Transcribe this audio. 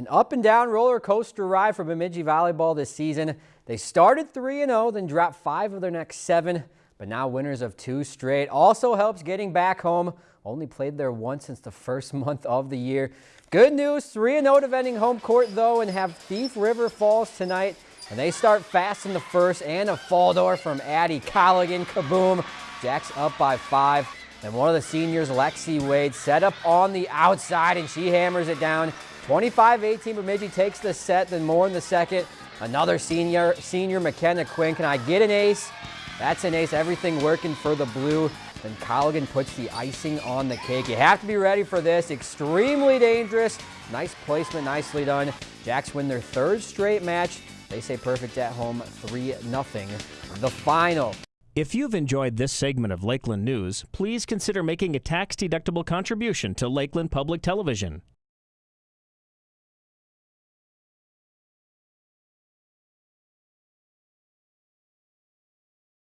An up and down roller coaster ride for Bemidji Volleyball this season. They started 3-0, then dropped five of their next seven, but now winners of two straight. Also helps getting back home. Only played there once since the first month of the year. Good news, 3-0 defending home court though and have Thief River Falls tonight. And they start fast in the first and a fall door from Addie Colligan. Kaboom. Jacks up by five. And one of the seniors, Lexi Wade, set up on the outside and she hammers it down. 25-18, Bemidji takes the set, then more in the second. Another senior, senior McKenna Quinn. Can I get an ace? That's an ace. Everything working for the blue. Then Colligan puts the icing on the cake. You have to be ready for this. Extremely dangerous. Nice placement, nicely done. Jacks win their third straight match. They say perfect at home, 3-0. The final. If you've enjoyed this segment of Lakeland News, please consider making a tax-deductible contribution to Lakeland Public Television.